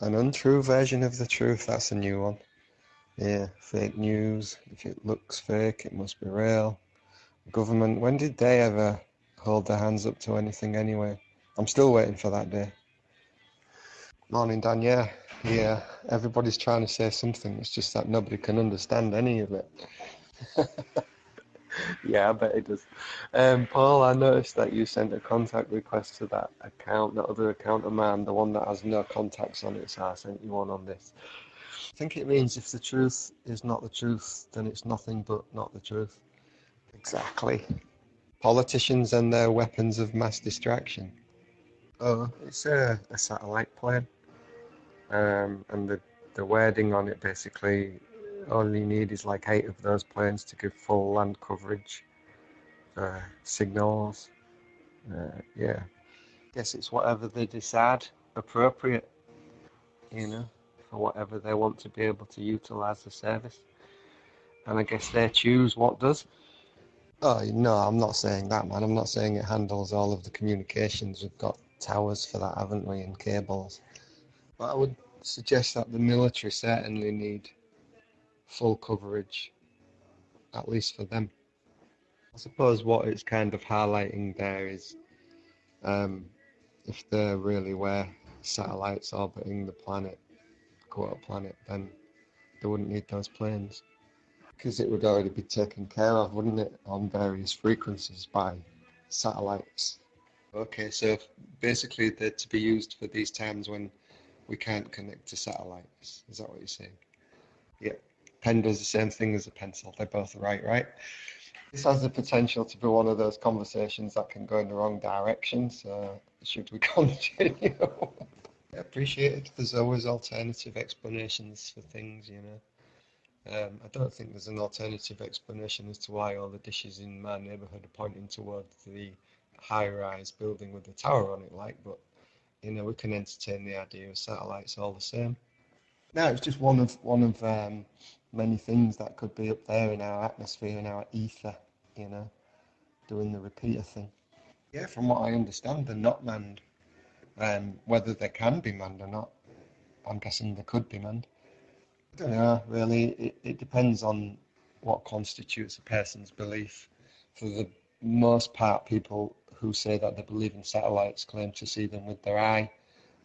an untrue version of the truth. That's a new one. Yeah, fake news. If it looks fake, it must be real. Government, when did they ever hold their hands up to anything anyway? I'm still waiting for that day. Morning, Dan. Yeah, yeah. Everybody's trying to say something. It's just that nobody can understand any of it. yeah, I bet it does. Um, Paul, I noticed that you sent a contact request to that account, that other account of mine, the one that has no contacts on it. So I sent you one on this. I think it means if the truth is not the truth, then it's nothing but not the truth. Exactly. Politicians and their weapons of mass distraction. Oh, it's a, a satellite plane. Um, and the, the wording on it basically all you need is like eight of those planes to give full land coverage uh, signals. Uh, yeah, guess it's whatever they decide appropriate, you know, for whatever they want to be able to utilize the service. And I guess they choose what does. Oh no, I'm not saying that, man. I'm not saying it handles all of the communications. We've got towers for that, haven't we, and cables. But I would suggest that the military certainly need full coverage, at least for them. I suppose what it's kind of highlighting there is um, if there really were satellites orbiting the planet, quote planet, then they wouldn't need those planes because it would already be taken care of, wouldn't it, on various frequencies by satellites. Okay, so basically they're to be used for these times when we can't connect to satellites. Is that what you're saying? Yeah pen does the same thing as a pencil. They're both right, right? This has the potential to be one of those conversations that can go in the wrong direction. So should we continue? I appreciate it. There's always alternative explanations for things, you know. Um, I don't think there's an alternative explanation as to why all the dishes in my neighbourhood are pointing towards the high-rise building with the tower on it, like. But you know, we can entertain the idea of satellites all the same. No, it's just one of one of um, many things that could be up there in our atmosphere, in our ether, you know, doing the repeater thing. Yeah, from what I understand, they're not manned. Um, whether they can be manned or not, I'm guessing they could be manned. I don't know, really. It, it depends on what constitutes a person's belief. For the most part, people who say that they believe in satellites claim to see them with their eye.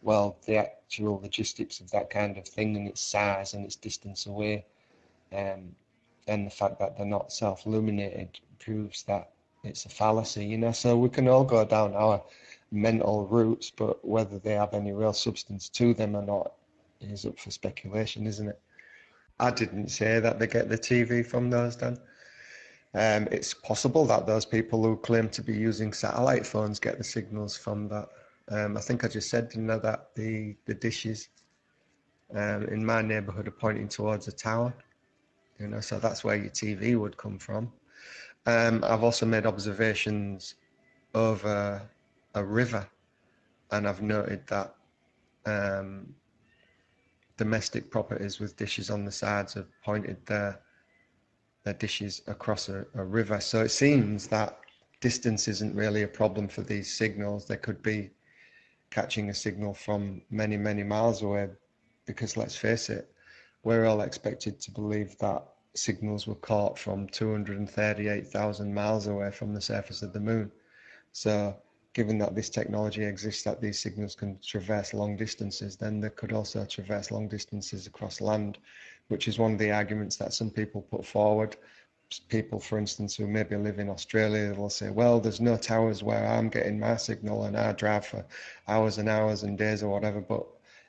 Well, the actual logistics of that kind of thing and its size and its distance away um, and the fact that they're not self-illuminated proves that it's a fallacy, you know. So we can all go down our mental routes, but whether they have any real substance to them or not is up for speculation, isn't it? I didn't say that they get the TV from those, Dan. Um, it's possible that those people who claim to be using satellite phones get the signals from that. Um, I think I just said, didn't know, that the, the dishes um, in my neighbourhood are pointing towards a tower you know, so that's where your TV would come from. Um, I've also made observations over a river, and I've noted that um, domestic properties with dishes on the sides have pointed their their dishes across a, a river. So it seems that distance isn't really a problem for these signals. They could be catching a signal from many, many miles away, because let's face it, we're all expected to believe that signals were caught from 238,000 miles away from the surface of the moon. So given that this technology exists that these signals can traverse long distances, then they could also traverse long distances across land, which is one of the arguments that some people put forward. People, for instance, who maybe live in Australia, will say, well, there's no towers where I'm getting my signal and I drive for hours and hours and days or whatever, but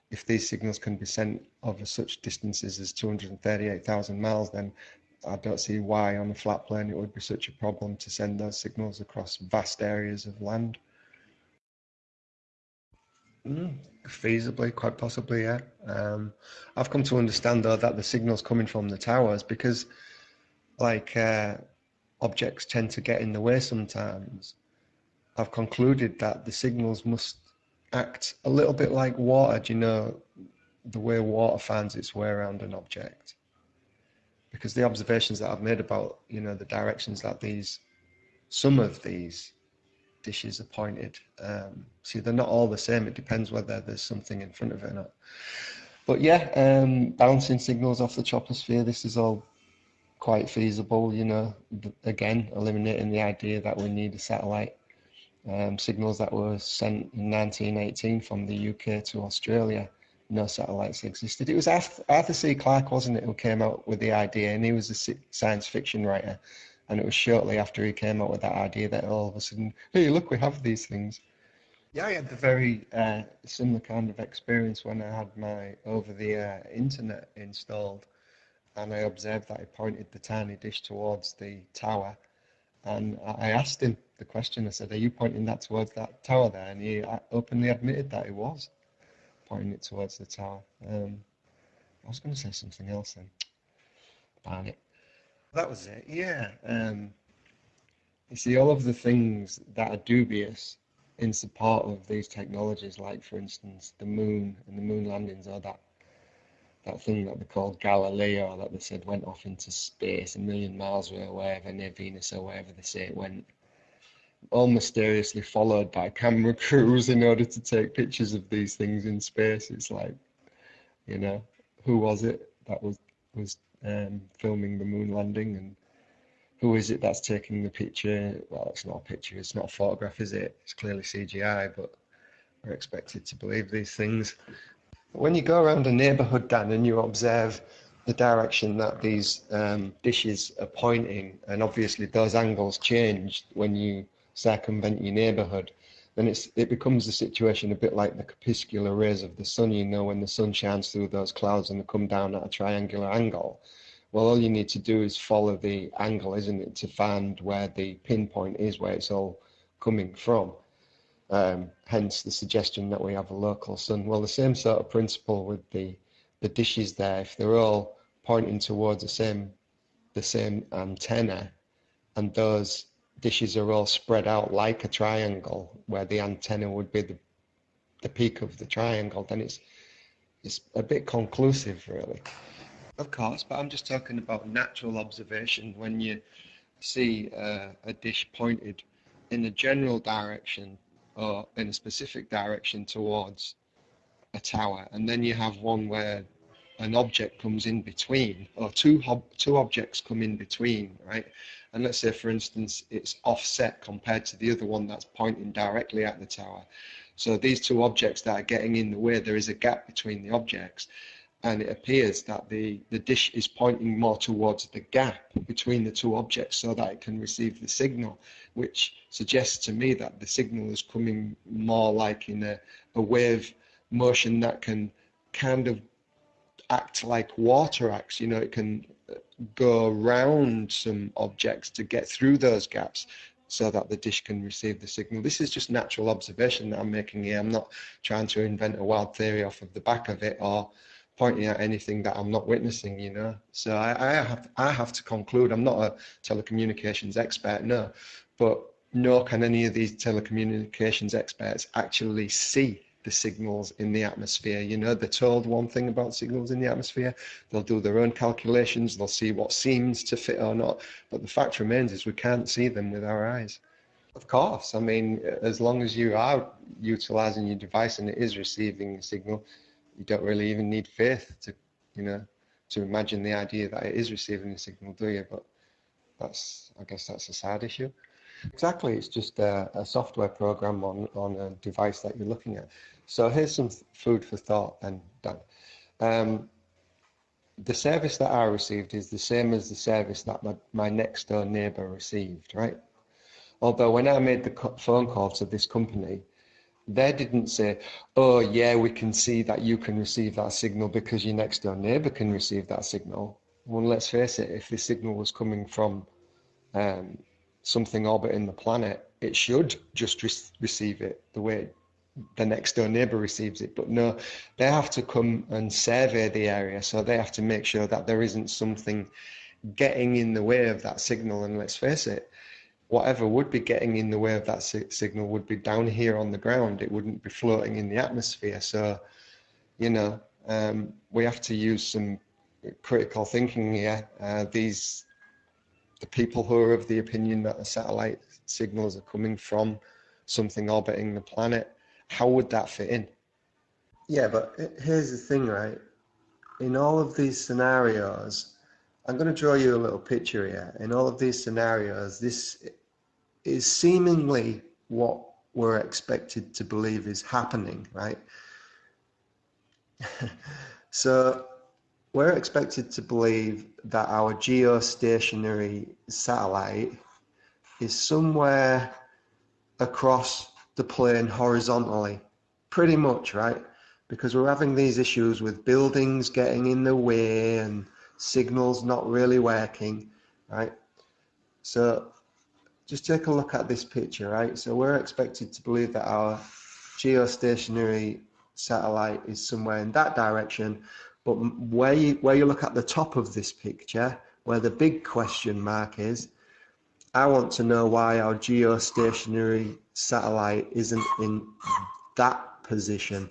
if these signals can be sent over such distances as 238,000 miles, then I don't see why on a flat plane it would be such a problem to send those signals across vast areas of land. Mm, feasibly, quite possibly, yeah. Um, I've come to understand though that the signals coming from the towers because, like, uh, objects tend to get in the way sometimes. I've concluded that the signals must act a little bit like water. Do you know the way water finds its way around an object? Because the observations that I've made about, you know, the directions that these, some of these dishes are pointed. Um, see, they're not all the same. It depends whether there's something in front of it or not. but yeah, um, bouncing signals off the troposphere. This is all quite feasible. You know, again, eliminating the idea that we need a satellite. Um, signals that were sent in 1918 from the UK to Australia no satellites existed. It was Arthur C. Clarke, wasn't it, who came out with the idea, and he was a science fiction writer. And it was shortly after he came up with that idea that all of a sudden, hey, look, we have these things. Yeah, I had the very uh, similar kind of experience when I had my over-the-air internet installed, and I observed that he pointed the tiny dish towards the tower, and I asked him the question. I said, "Are you pointing that towards that tower there?" And he uh, openly admitted that he was pointing it towards the tower. Um, I was going to say something else then. Darn it. That was it, yeah. Um, you see, all of the things that are dubious in support of these technologies, like, for instance, the moon and the moon landings, or that that thing that they called Galileo, that they said went off into space a million miles away, wherever near Venus or wherever they say it went all mysteriously followed by camera crews in order to take pictures of these things in space. It's like, you know, who was it that was was um, filming the moon landing, and who is it that's taking the picture? Well, it's not a picture, it's not a photograph, is it? It's clearly CGI, but we're expected to believe these things. When you go around a neighborhood, Dan, and you observe the direction that these um, dishes are pointing, and obviously those angles change when you circumvent your neighborhood, then it's it becomes a situation a bit like the corpuscular rays of the sun. You know, when the sun shines through those clouds and they come down at a triangular angle. Well, all you need to do is follow the angle, isn't it, to find where the pinpoint is, where it's all coming from. Um, hence the suggestion that we have a local sun. Well, the same sort of principle with the the dishes there. If they're all pointing towards the same the same antenna, and those dishes are all spread out like a triangle, where the antenna would be the, the peak of the triangle, then it's it's a bit conclusive, really. Of course, but I'm just talking about natural observation. When you see uh, a dish pointed in a general direction or in a specific direction towards a tower, and then you have one where an object comes in between, or two two objects come in between, right? And let's say, for instance, it's offset compared to the other one that's pointing directly at the tower. So these two objects that are getting in the way, there is a gap between the objects. And it appears that the, the dish is pointing more towards the gap between the two objects so that it can receive the signal, which suggests to me that the signal is coming more like in a, a wave motion that can kind of act like water acts. You know, it can uh, go around some objects to get through those gaps so that the dish can receive the signal. This is just natural observation that I'm making here. I'm not trying to invent a wild theory off of the back of it or pointing at anything that I'm not witnessing, you know. So I, I have I have to conclude I'm not a telecommunications expert, no, but nor can any of these telecommunications experts actually see the signals in the atmosphere. You know, they're told one thing about signals in the atmosphere, they'll do their own calculations, they'll see what seems to fit or not. But the fact remains is we can't see them with our eyes. Of course, I mean, as long as you are utilizing your device and it is receiving a signal, you don't really even need faith to, you know, to imagine the idea that it is receiving a signal, do you? But that's, I guess that's a sad issue. Exactly, it's just a, a, software program on, on a device that you're looking at. So here's some food for thought then, Dan. Um, the service that I received is the same as the service that my, my next door neighbor received, right? Although when I made the phone call to this company, they didn't say, oh yeah, we can see that you can receive that signal because your next door neighbor can receive that signal. Well, let's face it, if the signal was coming from um, something orbiting the planet, it should just re receive it the way the next door neighbor receives it. But no, they have to come and survey the area. So they have to make sure that there isn't something getting in the way of that signal. And let's face it, whatever would be getting in the way of that si signal would be down here on the ground. It wouldn't be floating in the atmosphere. So, you know, um, we have to use some critical thinking here. Uh, these, the people who are of the opinion that the satellite signals are coming from something orbiting the planet how would that fit in? Yeah, but here's the thing, right? in all of these scenarios, I'm going to draw you a little picture here. In all of these scenarios, this is seemingly what we're expected to believe is happening, right? so we're expected to believe that our geostationary satellite is somewhere across the plane horizontally, pretty much, right? Because we're having these issues with buildings getting in the way and signals not really working, right? So just take a look at this picture, right? So we're expected to believe that our geostationary satellite is somewhere in that direction, but where you, where you look at the top of this picture, where the big question mark is, I want to know why our geostationary satellite isn't in that position.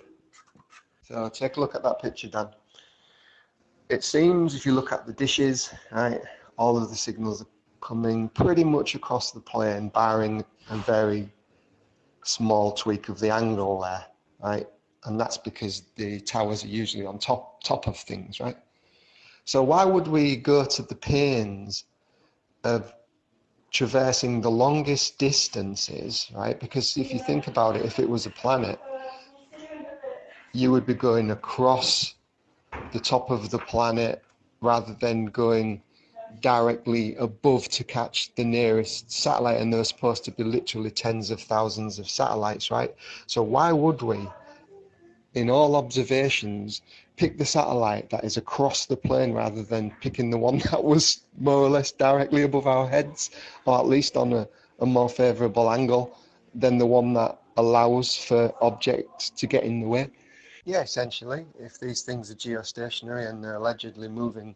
So take a look at that picture, Dan. It seems if you look at the dishes, right, all of the signals are coming pretty much across the plane, barring a very small tweak of the angle there, right? And that's because the towers are usually on top top of things, right? So why would we go to the pains of traversing the longest distances, right? Because if you think about it, if it was a planet, you would be going across the top of the planet rather than going directly above to catch the nearest satellite and they're supposed to be literally tens of thousands of satellites right? So why would we in all observations pick the satellite that is across the plane rather than picking the one that was more or less directly above our heads or at least on a, a more favorable angle than the one that allows for objects to get in the way? Yeah essentially if these things are geostationary and they're allegedly moving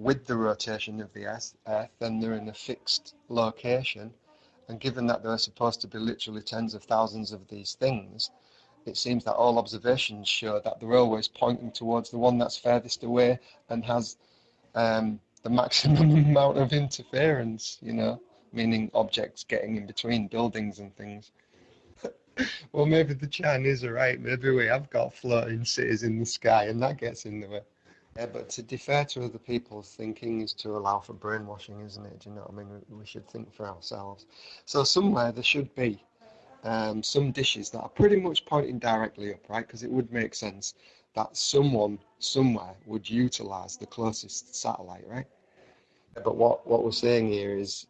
with the rotation of the Earth, then they're in a fixed location. And given that there are supposed to be literally tens of thousands of these things, it seems that all observations show that they're always pointing towards the one that's furthest away and has um, the maximum amount of interference, you know, meaning objects getting in between buildings and things. well, maybe the Chinese are right. Maybe we have got floating cities in the sky and that gets in the way. Yeah, but to defer to other people's thinking is to allow for brainwashing, isn't it? Do you know what I mean? We should think for ourselves. So somewhere there should be um, some dishes that are pretty much pointing directly up, right? Because it would make sense that someone somewhere would utilize the closest satellite, right? But what, what we're saying here is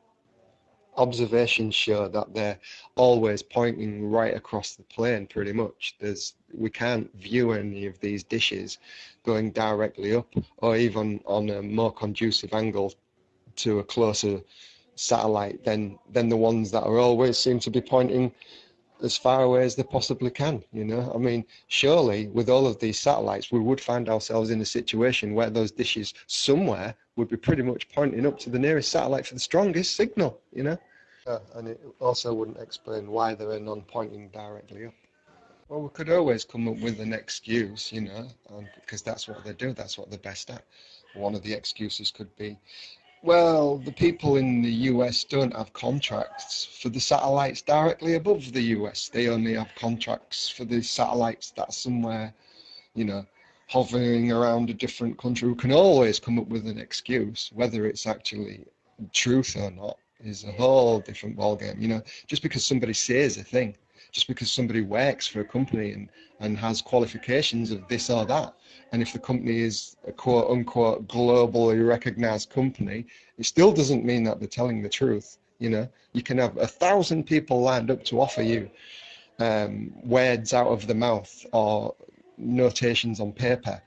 observations show that they're always pointing right across the plane pretty much. There's we can't view any of these dishes going directly up or even on a more conducive angle to a closer satellite than than the ones that are always seem to be pointing as far away as they possibly can you know? I mean surely with all of these satellites we would find ourselves in a situation where those dishes somewhere would be pretty much pointing up to the nearest satellite for the strongest signal you know uh, and it also wouldn't explain why they were non-pointing directly up well we could always come up with an excuse you know because that's what they do that's what they're best at one of the excuses could be well, the people in the US don't have contracts for the satellites directly above the US. They only have contracts for the satellites that are somewhere, you know, hovering around a different country. We can always come up with an excuse, whether it's actually truth or not, is a whole different ballgame. You know, just because somebody says a thing, just because somebody works for a company and, and has qualifications of this or that, and if the company is a quote unquote globally recognized company, it still doesn't mean that they're telling the truth. You know, you can have a thousand people lined up to offer you um, words out of the mouth or notations on paper,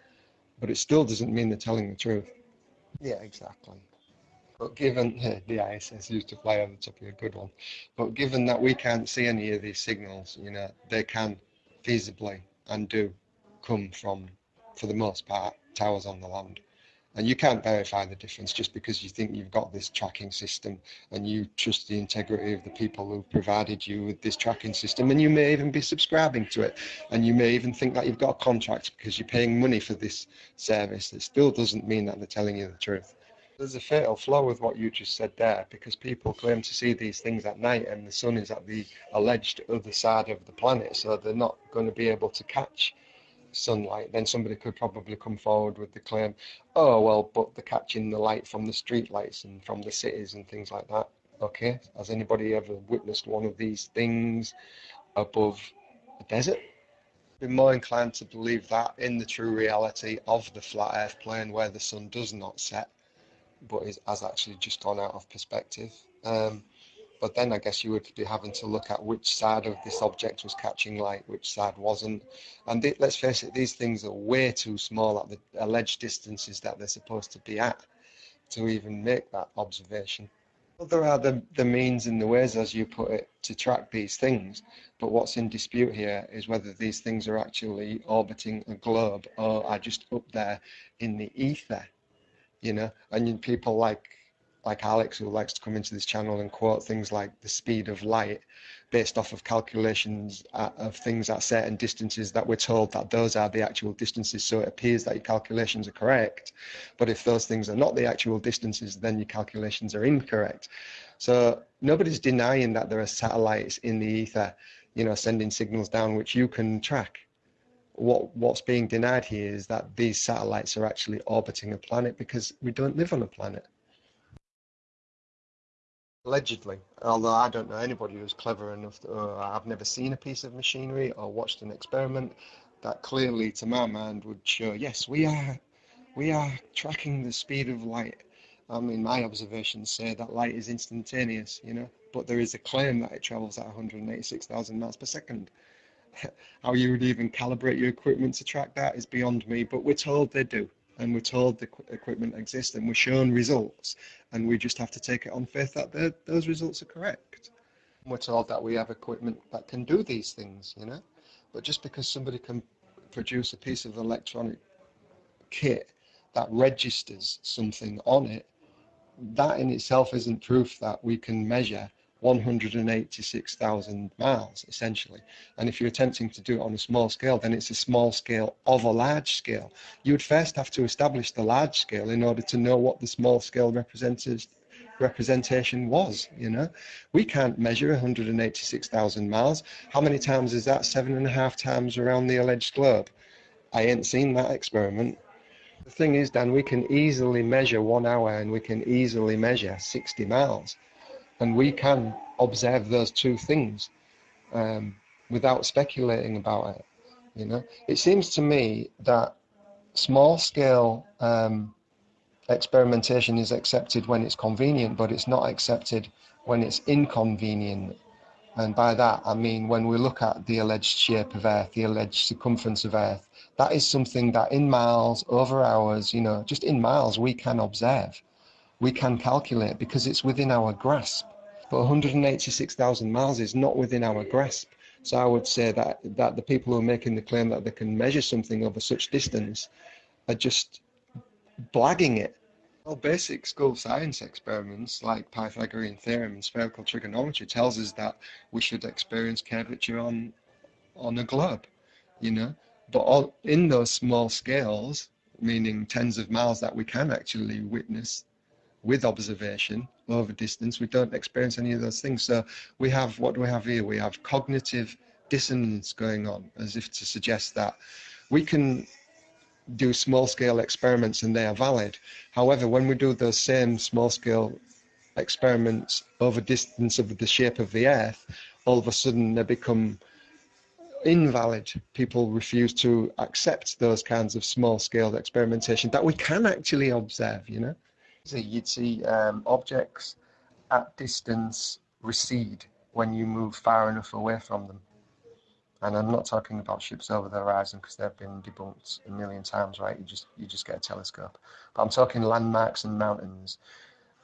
but it still doesn't mean they're telling the truth. Yeah, exactly. But given the ISS used to fly over the top of a good one, but given that we can't see any of these signals, you know, they can feasibly and do come from for the most part, towers on the land. And you can't verify the difference just because you think you've got this tracking system and you trust the integrity of the people who provided you with this tracking system. And you may even be subscribing to it. And you may even think that you've got a contract because you're paying money for this service. It still doesn't mean that they're telling you the truth. There's a fatal flaw with what you just said there because people claim to see these things at night and the sun is at the alleged other side of the planet. So they're not going to be able to catch sunlight, then somebody could probably come forward with the claim, oh, well, but they're catching the light from the street lights and from the cities and things like that. Okay, has anybody ever witnessed one of these things above a desert? Be more inclined to believe that in the true reality of the flat earth plane where the sun does not set, but is, has actually just gone out of perspective. Um, but then I guess you would be having to look at which side of this object was catching light, which side wasn't. And th- let's face it, these things are way too small at the alleged distances that they're supposed to be at to even make that observation. Well, there are the, the means and the ways, as you put it, to track these things. But what's in dispute here is whether these things are actually orbiting a globe or are just up there in the ether, you know. And people like like Alex, who likes to come into this channel and quote things like the speed of light based off of calculations at, of things at certain distances that we're told that those are the actual distances. So it appears that your calculations are correct. But if those things are not the actual distances, then your calculations are incorrect. So nobody's denying that there are satellites in the ether, you know, sending signals down, which you can track. What what's being denied here is that these satellites are actually orbiting a planet because we don't live on a planet allegedly, although I don't know anybody who's clever enough, to, uh, I've never seen a piece of machinery or watched an experiment that clearly, to my mind, would show yes, we are, we are tracking the speed of light. I mean, my observations say that light is instantaneous, you know, but there is a claim that it travels at 186,000 miles per second. How you would even calibrate your equipment to track that is beyond me, but we're told they do and we're told the equipment exists and we're shown results and we just have to take it on faith that those results are correct. We're told that we have equipment that can do these things, you know, but just because somebody can produce a piece of electronic kit that registers something on it, that in itself isn't proof that we can measure 186,000 miles essentially. And if you're attempting to do it on a small scale, then it's a small scale of a large scale. You would first have to establish the large scale in order to know what the small scale representation was. You know, we can't measure 186,000 miles. How many times is that? Seven and a half times around the alleged globe. I ain't seen that experiment. The thing is, Dan, we can easily measure one hour and we can easily measure 60 miles and we can observe those two things um, without speculating about it. You know, it seems to me that small scale um, experimentation is accepted when it's convenient, but it's not accepted when it's inconvenient. And by that, I mean when we look at the alleged shape of Earth, the alleged circumference of Earth, that is something that in miles, over hours, you know, just in miles, we can observe we can calculate because it's within our grasp. But 186,000 miles is not within our grasp. So I would say that, that the people who are making the claim that they can measure something over such distance are just blagging it. Well, basic school science experiments like Pythagorean theorem and spherical trigonometry tells us that we should experience curvature on on a globe, you know. But all, in those small scales, meaning tens of miles that we can actually witness, with observation over distance, we don't experience any of those things. So we have, what do we have here? We have cognitive dissonance going on, as if to suggest that we can do small scale experiments and they are valid. However, when we do those same small scale experiments over distance of the shape of the earth, all of a sudden they become invalid. People refuse to accept those kinds of small scale experimentation that we can actually observe, you know? So you'd see um, objects at distance recede when you move far enough away from them. And I'm not talking about ships over the horizon because they've been debunked a million times, right? You just you just get a telescope. But I'm talking landmarks and mountains.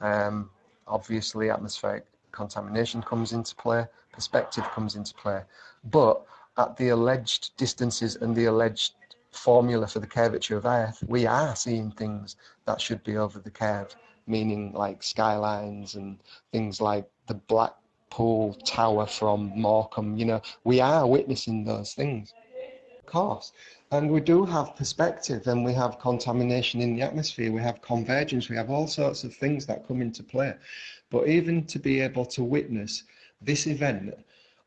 Um, obviously, atmospheric contamination comes into play, perspective comes into play. But at the alleged distances and the alleged formula for the curvature of Earth, we are seeing things that should be over the curve, meaning like skylines and things like the Blackpool Tower from Morecambe. You know, we are witnessing those things, of course. And we do have perspective and we have contamination in the atmosphere, we have convergence, we have all sorts of things that come into play. But even to be able to witness this event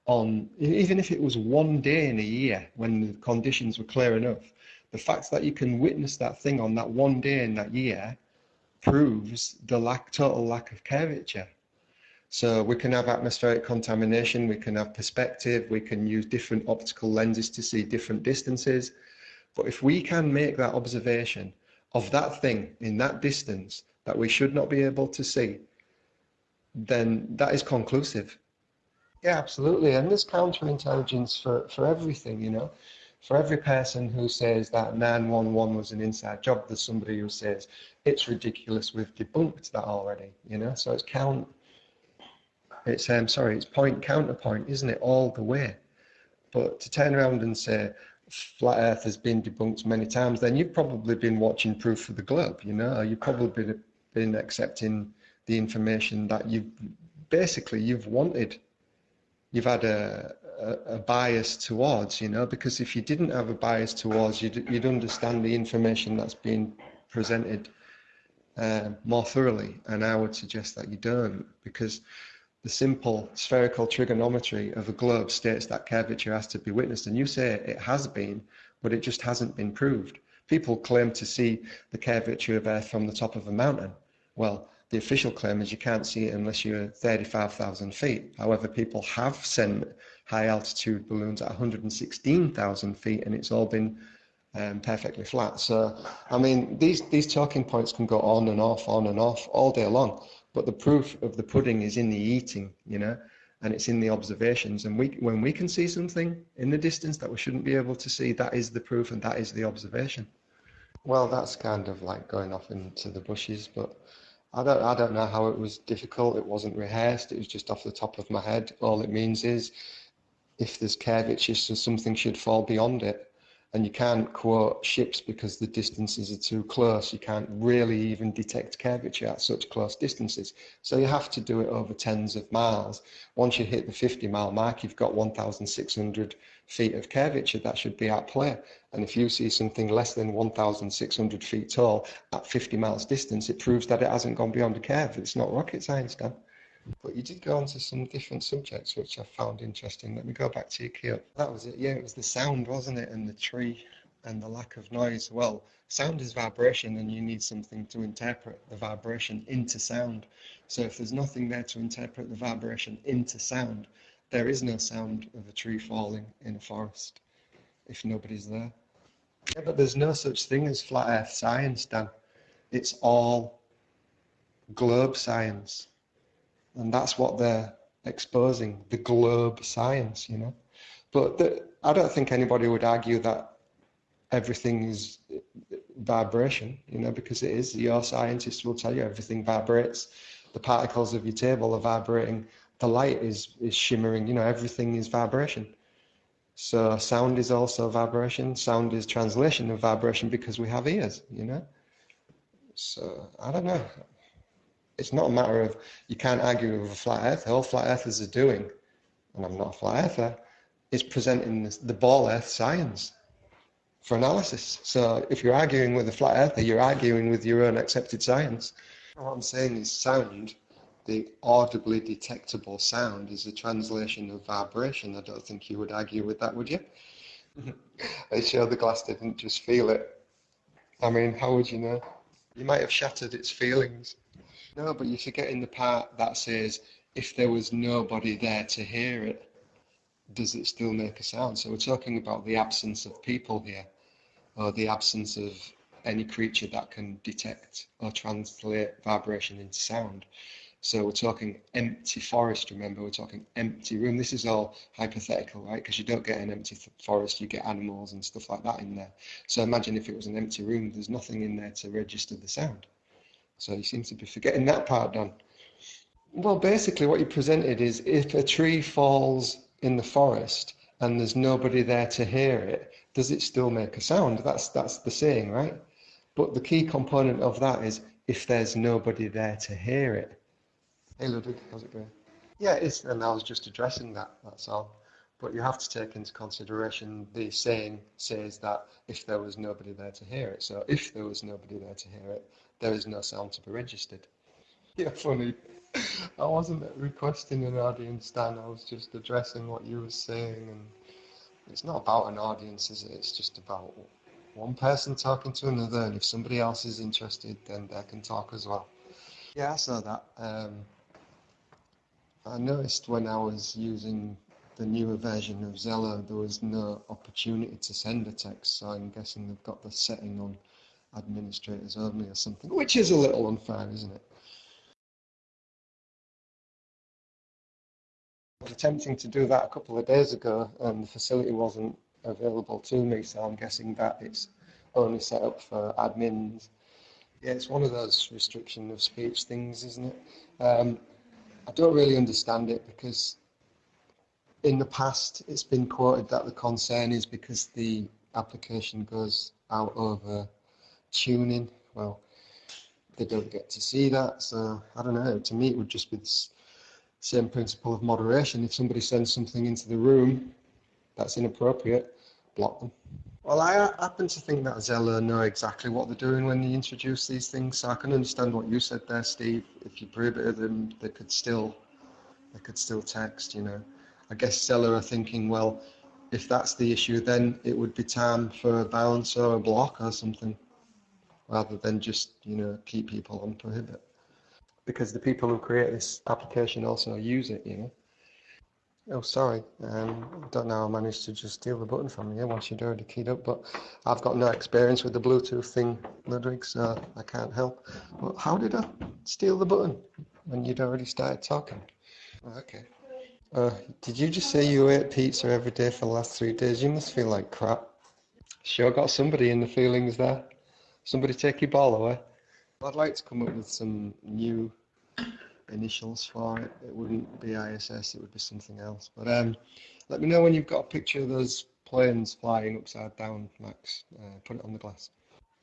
on, even if it was one day in a year when the conditions were clear enough, the fact that you can witness that thing on that one day in that year proves the lack, total lack of curvature. So we can have atmospheric contamination, we can have perspective, we can use different optical lenses to see different distances. But if we can make that observation of that thing in that distance that we should not be able to see, then that is conclusive. Yeah, absolutely. And there's counterintelligence for, for everything, you know. For every person who says that 911 was an inside job, there's somebody who says it's ridiculous, we've debunked that already, you know. So it's count, it's, um, sorry, it's point counterpoint, isn't it, all the way. But to turn around and say flat earth has been debunked many times, then you've probably been watching Proof for the Globe, you know, you've probably been, been accepting the information that you've basically you've wanted you've had a, a, a, bias towards, you know, because if you didn't have a bias towards, you'd, you'd understand the information that's being presented uh, more thoroughly. And I would suggest that you don't, because the simple spherical trigonometry of a globe states that curvature has to be witnessed. And you say it has been, but it just hasn't been proved. People claim to see the curvature of Earth from the top of a mountain. Well, the official claim is you can't see it unless you're 35,000 feet. However, people have sent high altitude balloons at 116,000 feet and it's all been um, perfectly flat. So, I mean, these, these talking points can go on and off, on and off all day long, but the proof of the pudding is in the eating, you know, and it's in the observations. And we, when we can see something in the distance that we shouldn't be able to see, that is the proof and that is the observation. Well, that's kind of like going off into the bushes, but I don't, I don't know how it was difficult. It wasn't rehearsed. It was just off the top of my head. All it means is if there's curvature, so something should fall beyond it. And you can't quote ships because the distances are too close. You can't really even detect curvature at such close distances. So you have to do it over tens of miles. Once you hit the 50 mile mark, you've got 1,600 feet of curvature that should be at play. And if you see something less than 1,600 feet tall at 50 miles distance, it proves that it hasn't gone beyond the curve. It's not rocket science, Dan. But you did go on to some different subjects, which I found interesting. Let me go back to your key That was it. Yeah, it was the sound, wasn't it? And the tree and the lack of noise. Well, sound is vibration, and you need something to interpret the vibration into sound. So if there's nothing there to interpret the vibration into sound, there is no sound of a tree falling in a forest if nobody's there. Yeah, but there's no such thing as flat earth science, Dan. It's all globe science. And that's what they're exposing, the globe science, you know. But the, I don't think anybody would argue that everything is vibration, you know, because it is. Your scientists will tell you everything vibrates. The particles of your table are vibrating the light is is shimmering you know everything is vibration. So sound is also vibration. Sound is translation of vibration because we have ears you know? So i don't know. It's not a matter of you can't argue with a flat earth. All flat earthers are doing and i'm not a flat earther is presenting the ball earth science for analysis. So if you're arguing with a flat earther you're arguing with your own accepted science. What i'm saying is sound the audibly detectable sound is a translation of vibration. I don't think you would argue with that, would you? Mm-hmm. I sure the glass didn't just feel it. I mean, how would you know? You might have shattered its feelings. No, but you're forgetting the part that says, if there was nobody there to hear it, does it still make a sound? So we're talking about the absence of people here, or the absence of any creature that can detect or translate vibration into sound. So we're talking empty forest, remember, we're talking empty room. This is all hypothetical, right? Because you don't get an empty forest, you get animals and stuff like that in there. So imagine if it was an empty room, there's nothing in there to register the sound. So you seem to be forgetting that part, Don. Well, basically what you presented is if a tree falls in the forest and there's nobody there to hear it, does it still make a sound? That's, that's the saying, right? But the key component of that is if there's nobody there to hear it. Hey Ludwig, how's it going? Yeah, it's, and I was just addressing that, that's all. But you have to take into consideration the saying says that if there was nobody there to hear it. So if there was nobody there to hear it, there is no sound to be registered. Yeah, funny. I wasn't requesting an audience, Dan. I was just addressing what you were saying, and it's not about an audience, is it? It's just about one person talking to another, and if somebody else is interested, then they can talk as well. Yeah, I saw that. Um, I noticed when I was using the newer version of Zello, there was no opportunity to send a text, so I'm guessing they've got the setting on administrators only or something, which is a little unfair, isn't it? I was attempting to do that a couple of days ago, and the facility wasn't available to me, so I'm guessing that it's only set up for admins. Yeah, it's one of those restriction of speech things, isn't it? Um, I don't really understand it because in the past it's been quoted that the concern is because the application goes out over tuning. Well, they don't get to see that, so I don't know. To me, it would just be the same principle of moderation. If somebody sends something into the room that's inappropriate, block them. Well, I happen to think that Zello know exactly what they're doing when they introduce these things. So I can understand what you said there, Steve. If you prohibit them, they could still, they could still text. You know, I guess Zello are thinking, well, if that's the issue, then it would be time for a bounce or a block or something, rather than just you know keep people on prohibit. Because the people who create this application also use it, you know. Oh, sorry. Um, don't know how I managed to just steal the button from you once you'd already keyed up, but I've got no experience with the Bluetooth thing, Ludwig, so I can't help. Well, how did I steal the button when you'd already started talking? Okay. Uh, did you just say you ate pizza every day for the last three days? You must feel like crap. Sure got somebody in the feelings there. Somebody take your ball away. I'd like to come up with some new initials for it. It wouldn't be ISS, it would be something else. But um, let me know when you've got a picture of those planes flying upside down, Max. Uh, put it on the glass.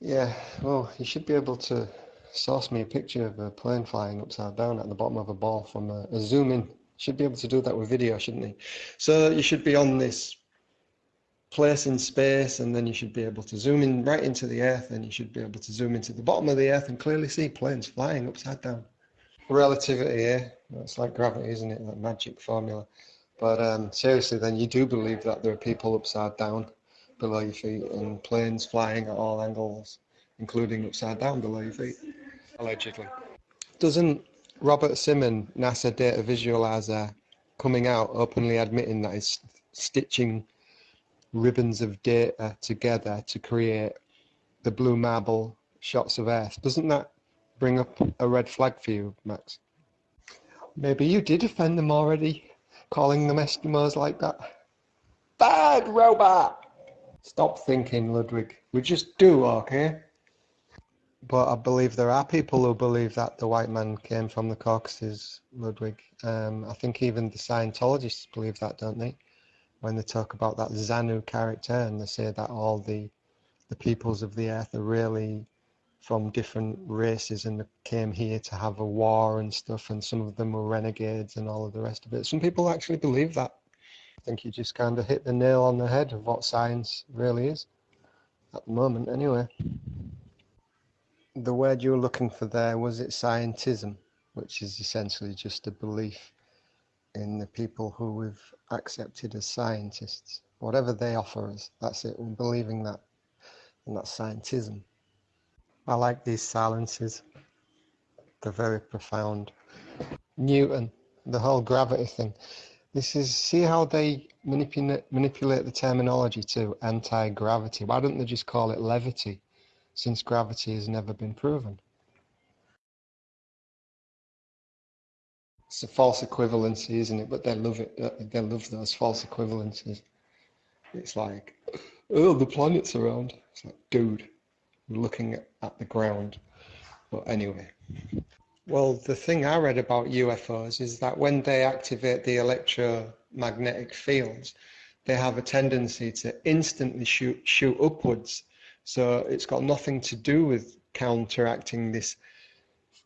Yeah, well, you should be able to source me a picture of a plane flying upside down at the bottom of a ball from a, a zoom in. Should be able to do that with video, shouldn't he? So you should be on this place in space and then you should be able to zoom in right into the earth and you should be able to zoom into the bottom of the earth and clearly see planes flying upside down relativity, yeah. It's like gravity, isn't it? That magic formula. But um, seriously, then you do believe that there are people upside down below your feet and planes flying at all angles, including upside down below your feet, allegedly. Doesn't Robert Simmon, NASA data visualizer, coming out openly admitting that he's stitching ribbons of data together to create the blue marble shots of Earth? Doesn't that bring up a red flag for you, Max. Maybe you did offend them already, calling them Eskimos like that. Bad robot! Stop thinking, Ludwig. We just do, okay? But I believe there are people who believe that the white man came from the Caucasus, Ludwig. Um, I think even the Scientologists believe that, don't they? When they talk about that Xenu character and they say that all the the peoples of the earth are really from different races and came here to have a war and stuff and some of them were renegades and all of the rest of it. Some people actually believe that. I think you just kind of hit the nail on the head of what science really is at the moment anyway. The word you were looking for there was it scientism which is essentially just a belief in the people who we've accepted as scientists? Whatever they offer us that's it. We're believing that and that's scientism I like these silences. They're very profound. Newton, the whole gravity thing. This is, see how they manipulate, manipulate the terminology to anti-gravity. Why don't they just call it levity, since gravity has never been proven? It's a false equivalency, isn't it? But they love it. Uh, they love those false equivalencies. It's like, oh, the planet's around. It's like, dude, looking at the ground. But anyway. Well, the thing I read about UFOs is that when they activate the electromagnetic fields, they have a tendency to instantly shoot shoot upwards. So it's got nothing to do with counteracting this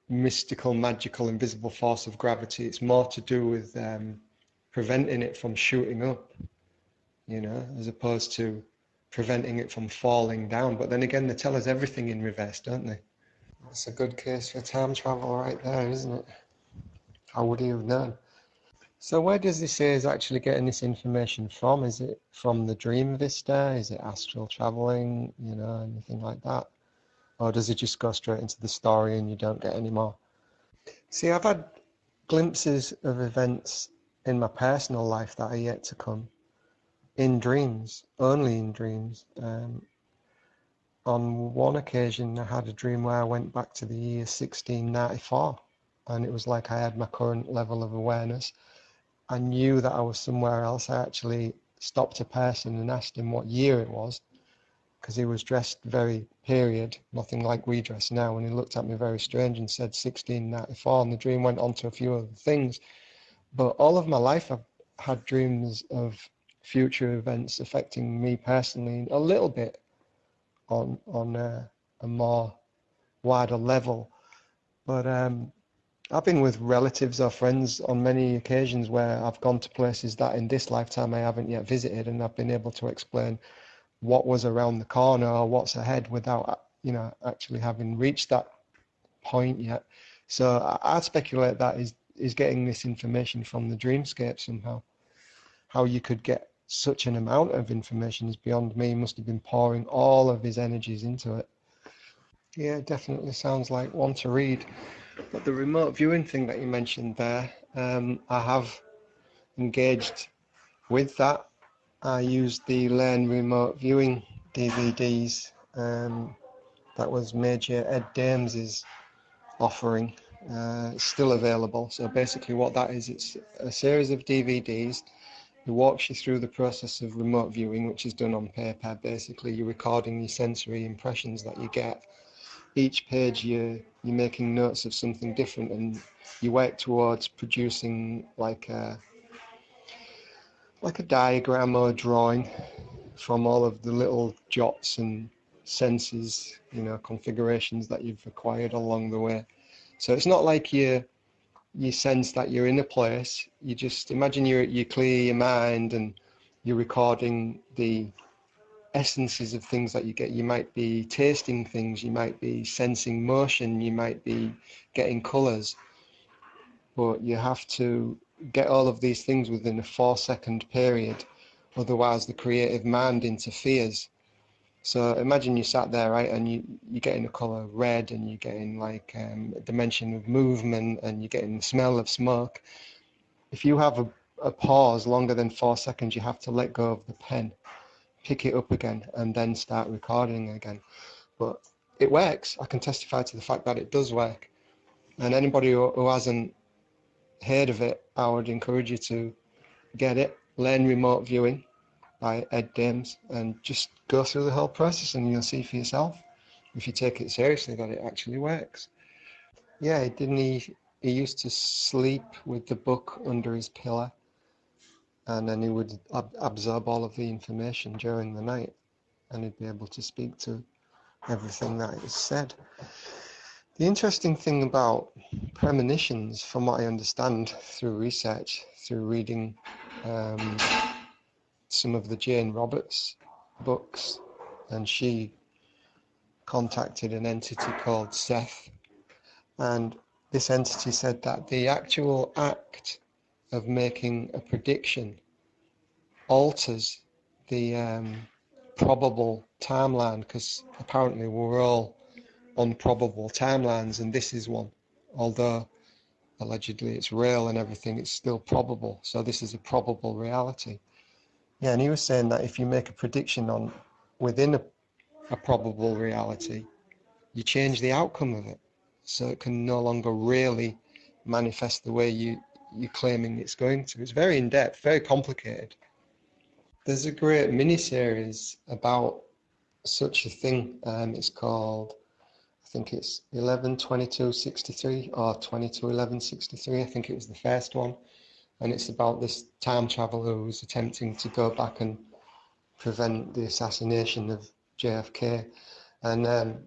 mystical, magical, invisible force of gravity. It's more to do with um, preventing it from shooting up, you know, as opposed to preventing it from falling down. But then again, they tell us everything in reverse, don't they? That's a good case for time travel right there, isn't it? How would he have known? So where does he say he's actually getting this information from? Is it from the dream vista? Is it astral traveling? You know, anything like that? Or does it just go straight into the story and you don't get any more? See, I've had glimpses of events in my personal life that are yet to come in dreams, only in dreams. Um, on one occasion, I had a dream where I went back to the year 1694, and it was like I had my current level of awareness. I knew that I was somewhere else. I actually stopped a person and asked him what year it was, because he was dressed very period, nothing like we dress now. And he looked at me very strange and said 1694, and the dream went on to a few other things. But all of my life, I've had dreams of future events affecting me personally a little bit on on a, a more wider level. But um, I've been with relatives or friends on many occasions where I've gone to places that in this lifetime I haven't yet visited, and I've been able to explain what was around the corner or what's ahead without you know actually having reached that point yet. So I, speculate that is is getting this information from the dreamscape somehow. How you could get such an amount of information is beyond me. He must have been pouring all of his energies into it. Yeah, definitely sounds like one to read. But the remote viewing thing that you mentioned there, um, I have engaged with that. I used the Learn Remote Viewing DVDs. Um, that was Major Ed Dames's offering. Uh, still available. So basically, what that is, it's a series of DVDs it walks you through the process of remote viewing, which is done on paper. Basically, you're recording your sensory impressions that you get. Each page, you're, you're making notes of something different, and you work towards producing like a, like a diagram or a drawing from all of the little jots and senses, you know, configurations that you've acquired along the way. So it's not like you're you sense that you're in a place. You just imagine you you clear your mind and you're recording the essences of things that you get. You might be tasting things, you might be sensing motion, you might be getting colours, but you have to get all of these things within a four second period. Otherwise, the creative mind interferes so imagine you sat there, right, and you, you're getting a color red and you're getting like um, dimension of movement and you're getting the smell of smoke. If you have a, a pause longer than four seconds, you have to let go of the pen, pick it up again, and then start recording again. But it works. I can testify to the fact that it does work. And anybody who, who hasn't heard of it, I would encourage you to get it, learn remote viewing by Ed Dames and just go through the whole process and you'll see for yourself if you take it seriously that it actually works. Yeah, didn't he? He used to sleep with the book under his pillow and then he would ab- absorb all of the information during the night and he'd be able to speak to everything that is said. The interesting thing about premonitions, from what I understand through research, through reading um, some of the Jane Roberts books, and she contacted an entity called Seth. And this entity said that the actual act of making a prediction alters the um, probable timeline because apparently we're all on probable timelines, and this is one. Although allegedly it's real and everything, it's still probable. So this is a probable reality. Yeah, and he was saying that if you make a prediction on within a, a probable reality, you change the outcome of it. So it can no longer really manifest the way you, you're claiming it's going to. It's very in depth, very complicated. There's a great mini series about such a thing. Um, it's called, I think it's 11 22 63 or 22 11 63. I think it was the first one and it's about this time traveller who's attempting to go back and prevent the assassination of JFK, and um,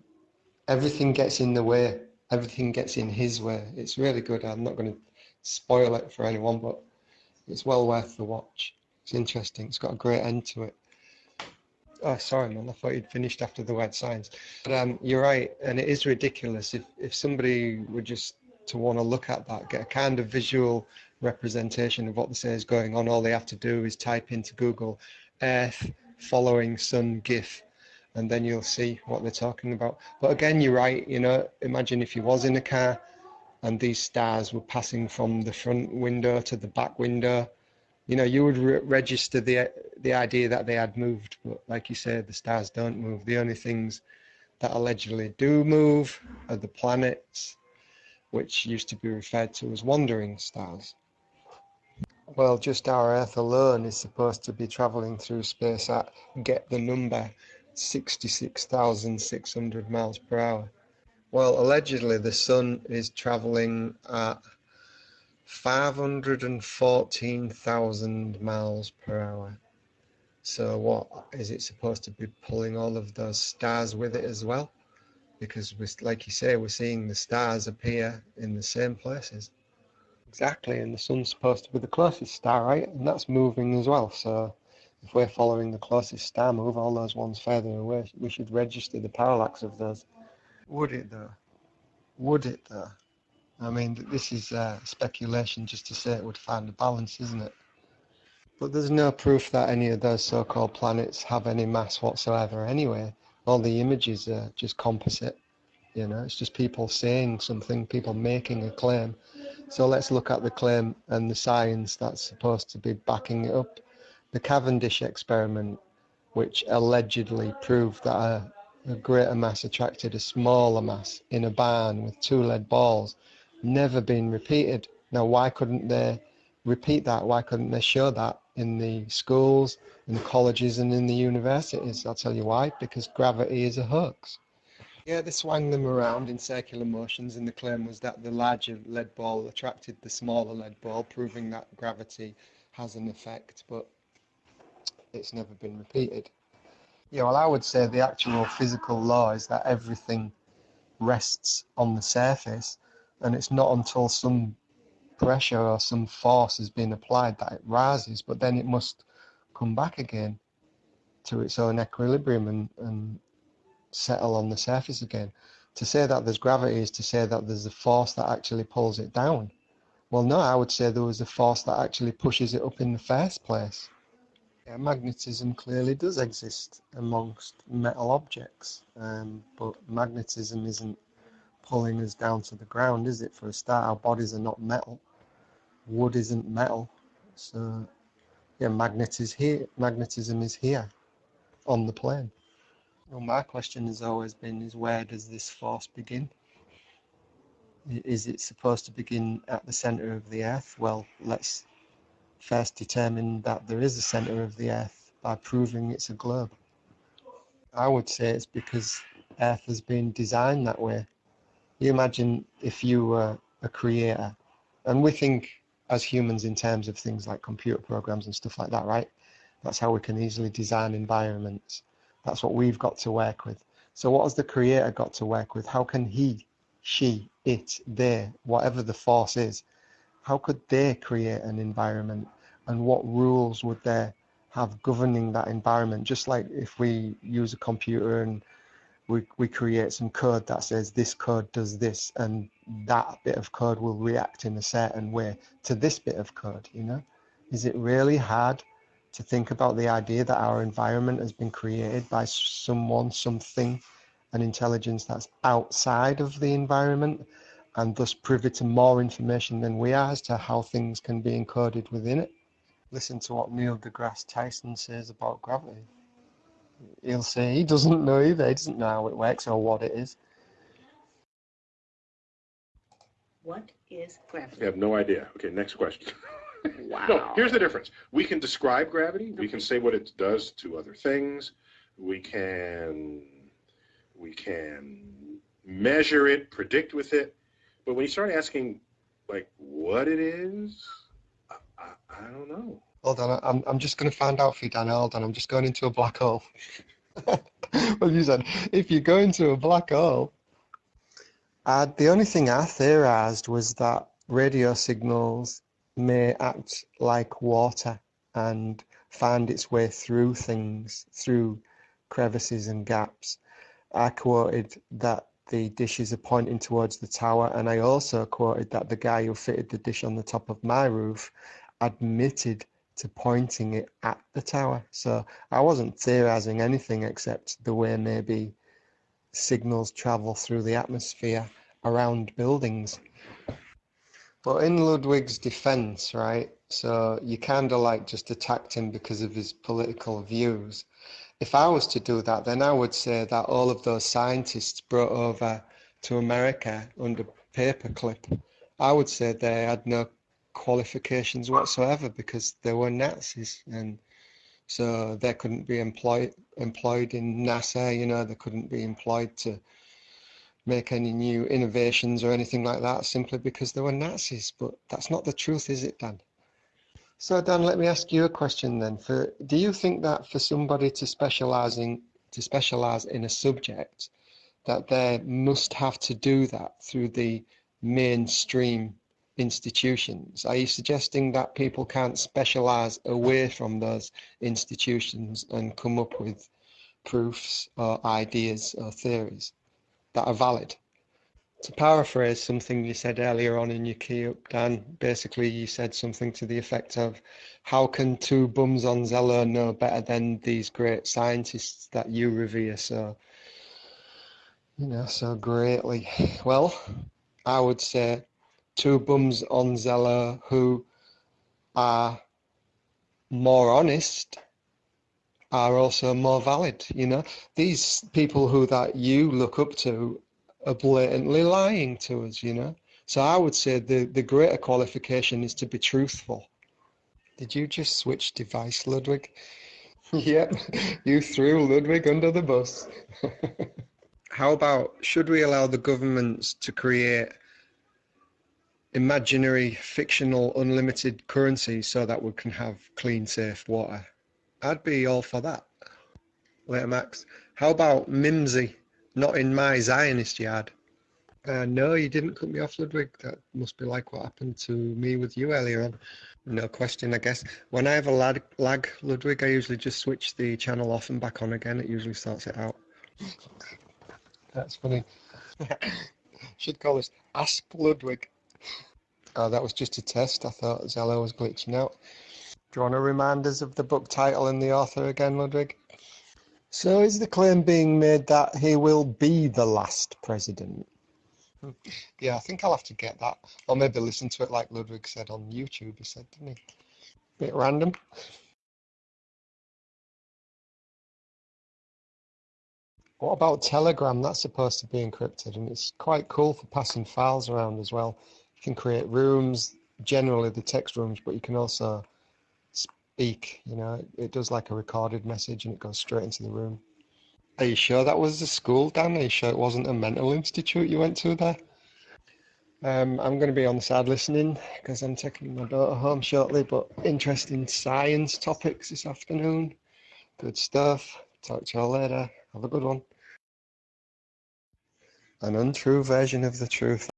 everything gets in the way. Everything gets in his way. It's really good. I'm not going to spoil it for anyone, but it's well worth the watch. It's interesting. It's got a great end to it. Oh, sorry, man. I thought you'd finished after the word science. But um, you're right, and it is ridiculous if if somebody were just to want to look at that, get a kind of visual representation of what they say is going on. All they have to do is type into Google Earth following Sun GIF, and then you'll see what they're talking about. But again, you're right. You know, imagine if you was in a car and these stars were passing from the front window to the back window you know, you would re- register the the idea that they had moved, but like you said, the stars don't move. The only things that allegedly do move are the planets, which used to be referred to as wandering stars. Well, just our Earth alone is supposed to be traveling through space at get the number 66,600 miles per hour. Well, allegedly, the sun is traveling at 514,000 miles per hour. So what is it supposed to be pulling all of those stars with it as well? Because like you say, we're seeing the stars appear in the same places. Exactly, and the sun's supposed to be the closest star, right? And that's moving as well. So if we're following the closest star move, all those ones further away, we should register the parallax of those. Would it though? Would it though? I mean, this is uh, speculation just to say it would find a balance, isn't it? But there's no proof that any of those so-called planets have any mass whatsoever anyway. All the images are just composite. You know, it's just people saying something, people making a claim. So let's look at the claim and the science that's supposed to be backing it up. The Cavendish experiment, which allegedly proved that a, a greater mass attracted a smaller mass in a barn with two lead balls never been repeated. Now, why couldn't they repeat that? Why couldn't they show that in the schools, in the colleges, and in the universities? I'll tell you why. Because gravity is a hoax. Yeah, they swung them around in circular motions, and the claim was that the larger lead ball attracted the smaller lead ball, proving that gravity has an effect, but it's never been repeated. Yeah, well, I would say the actual physical law is that everything rests on the surface and it's not until some pressure or some force has been applied that it rises, but then it must come back again to its own equilibrium and, and settle on the surface again. To say that there's gravity is to say that there's a force that actually pulls it down. Well, no, I would say there was a force that actually pushes it up in the first place. Yeah, magnetism clearly does exist amongst metal objects, um, but magnetism isn't pulling us down to the ground, is it? For a start, our bodies are not metal. Wood isn't metal. So, yeah, magnet is here. magnetism is here on the plane. Well, my question has always been is where does this force begin? Is it supposed to begin at the center of the earth? Well, let's first determine that there is a center of the earth by proving it's a globe. I would say it's because earth has been designed that way you imagine if you were a creator, and we think as humans in terms of things like computer programs and stuff like that, right? That's how we can easily design environments. That's what we've got to work with. So what has the creator got to work with? How can he, she, it, they, whatever the force is, how could they create an environment and what rules would they have governing that environment? Just like if we use a computer and we, we create some code that says this code does this and that bit of code will react in a certain way to this bit of code you know is it really hard to think about the idea that our environment has been created by someone something an intelligence that's outside of the environment and thus privy to more information than we are as to how things can be encoded within it listen to what neil degrasse tyson says about gravity he'll say he doesn't know either. He doesn't know how it works or what it is. What is gravity? I have no idea. Okay, next question. Wow. No, here's the difference. We can describe gravity. We can say what it does to other things. We can we can measure it, predict with it. But when you start asking like what it is, I, I, I don't know. Hold on, I'm, I'm just going to find out for you, Dan. Hold on, I'm just going into a black hole. well, you said if you go into a black hole. Uh, the only thing I theorized was that radio signals may act like water and find its way through things, through crevices and gaps. I quoted that the dishes are pointing towards the tower, and I also quoted that the guy who fitted the dish on the top of my roof admitted to pointing it at the tower. So I wasn't theorizing anything except the way maybe signals travel through the atmosphere around buildings. But in Ludwig's defense, right? So you kind of like just attacked him because of his political views. If I was to do that, then I would say that all of those scientists brought over to America under paperclip, I would say they had no qualifications whatsoever because they were Nazis and so they couldn't be employed employed in NASA, you know, they couldn't be employed to make any new innovations or anything like that simply because they were Nazis. But that's not the truth, is it, Dan? So Dan, let me ask you a question then. For do you think that for somebody to specialize in to specialize in a subject, that they must have to do that through the mainstream institutions? Are you suggesting that people can't specialize away from those institutions and come up with proofs or ideas or theories that are valid? To paraphrase something you said earlier on in your key up, Dan, basically you said something to the effect of, how can two bums on Zello know better than these great scientists that you revere so, you know, so greatly? Well, I would say two bums on Zello who are more honest are also more valid, you know? These people who that you look up to are blatantly lying to us, you know. So I would say the, the greater qualification is to be truthful. Did you just switch device, Ludwig? Hmm. yep, you threw Ludwig under the bus. How about should we allow the governments to create imaginary, fictional, unlimited currency so that we can have clean, safe water? I'd be all for that. Later, Max. How about Mimsy? Not in my Zionist yard. Uh, no, you didn't cut me off, Ludwig. That must be like what happened to me with you earlier on. No question, I guess. When I have a lag, lag, Ludwig, I usually just switch the channel off and back on again. It usually sorts it out. That's funny. Should call this Ask Ludwig. Oh, that was just a test. I thought Zello was glitching out. Do you want to remind us of the book title and the author again, Ludwig? So is the claim being made that he will be the last president? Hmm. Yeah, I think I'll have to get that. Or maybe listen to it like Ludwig said on YouTube, he said, didn't he? Bit random. What about Telegram? That's supposed to be encrypted and it's quite cool for passing files around as well. You can create rooms, generally the text rooms, but you can also speak, you know, it does like a recorded message and it goes straight into the room. Are you sure that was the school, Dan? Are you sure it wasn't a mental institute you went to there? Um, I'm going to be on the side listening because I'm taking my daughter home shortly, but interesting science topics this afternoon. Good stuff. Talk to you all later. Have a good one. An untrue version of the truth.